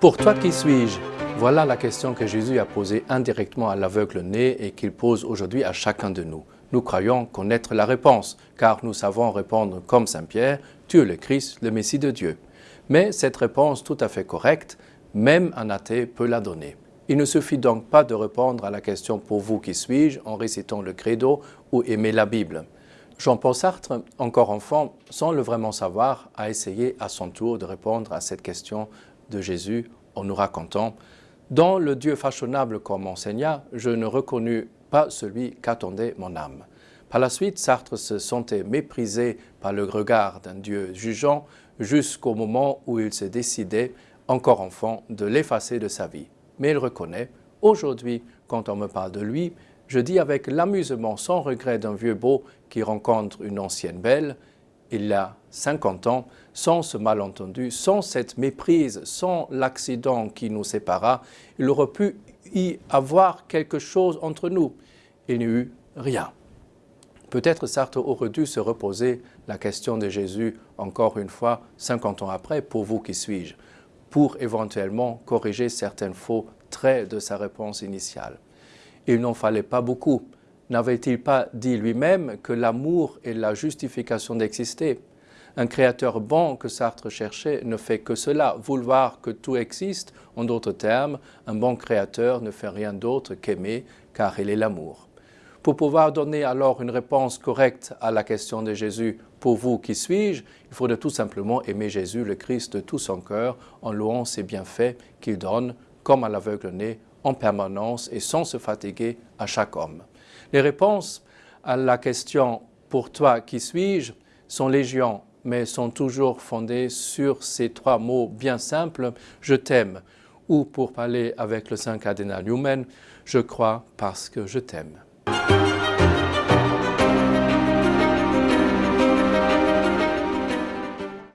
Pour toi, qui suis-je? Voilà la question que Jésus a posée indirectement à l'aveugle né et qu'il pose aujourd'hui à chacun de nous. Nous croyons connaître la réponse, car nous savons répondre comme Saint Pierre, Tu es le Christ, le Messie de Dieu. Mais cette réponse tout à fait correcte, même un athée peut la donner. Il ne suffit donc pas de répondre à la question « Pour vous, qui suis-je » en récitant le credo ou aimer la Bible. Jean-Paul Sartre, encore enfant, sans le vraiment savoir, a essayé à son tour de répondre à cette question de Jésus en nous racontant « Dans le Dieu fashionable qu'on m'enseigna, je ne reconnus pas celui qu'attendait mon âme. » Par la suite, Sartre se sentait méprisé par le regard d'un Dieu jugeant jusqu'au moment où il s'est décidé, encore enfant, de l'effacer de sa vie. Mais il reconnaît « Aujourd'hui, quand on me parle de lui, je dis avec l'amusement sans regret d'un vieux beau qui rencontre une ancienne belle, il y a 50 ans, sans ce malentendu, sans cette méprise, sans l'accident qui nous sépara, il aurait pu y avoir quelque chose entre nous. Il n'y eut rien. Peut-être Sartre aurait dû se reposer la question de Jésus encore une fois, 50 ans après, pour vous qui suis-je, pour éventuellement corriger certains faux traits de sa réponse initiale il n'en fallait pas beaucoup. N'avait-il pas dit lui-même que l'amour est la justification d'exister? Un créateur bon que Sartre cherchait ne fait que cela, vouloir que tout existe. En d'autres termes, un bon créateur ne fait rien d'autre qu'aimer, car il est l'amour. Pour pouvoir donner alors une réponse correcte à la question de Jésus, « Pour vous, qui suis-je » il faudrait tout simplement aimer Jésus, le Christ, de tout son cœur, en louant ses bienfaits qu'il donne, comme à l'aveugle-né, en permanence et sans se fatiguer à chaque homme. Les réponses à la question « Pour toi, qui suis-je » sont légion, mais sont toujours fondées sur ces trois mots bien simples « Je t'aime » ou pour parler avec le Saint cardinal Newman « Je crois parce que je t'aime ».